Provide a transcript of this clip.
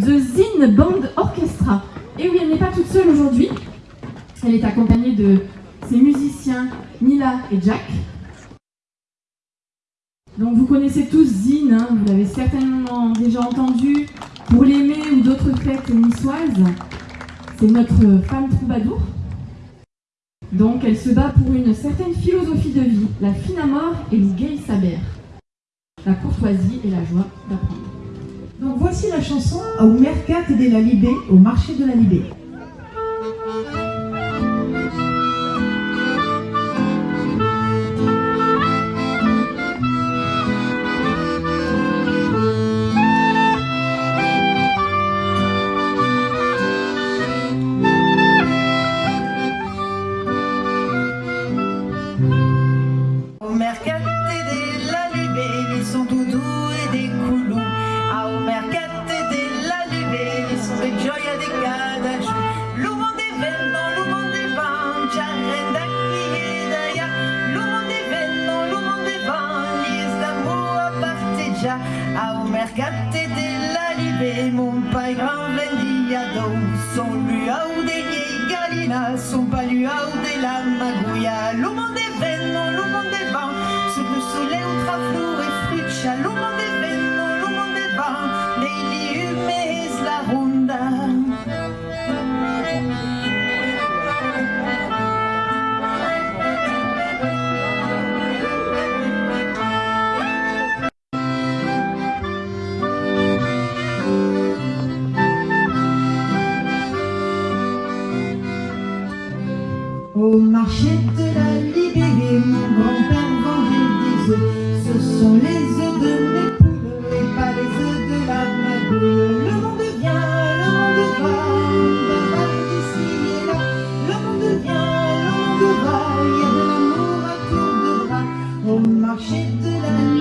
The Zine Band Orchestra. Et oui, elle n'est pas toute seule aujourd'hui. Elle est accompagnée de ses musiciens Nila et Jack. Donc vous connaissez tous Zine, hein, vous l'avez certainement déjà entendu pour l'aimer ou d'autres fêtes niçoises. C'est notre femme troubadour. Donc elle se bat pour une certaine philosophie de vie, la fine à mort et le gay saber, la courtoisie et la joie d'apprendre. Donc voici la chanson Au Mercat de la Libé, au marché de la Libé. Mercate de la libé, mon pai grand vendiado. Son luau de vieille galina, son paluau de la magouilla. L'uomo de vento, l'uomo de vent, sullo sole ultraflu e friccia. L'uomo de vento, l'uomo de vent, nei liumes Au marché de la Libérée, mon grand-père vendait des œufs. Ce sont les œufs de mes poules et pas les œufs de la magouille. Le monde vient, le monde va, on va ici et là. Le monde vient, le monde va, il y a de l'amour à tour de bras. Au marché de la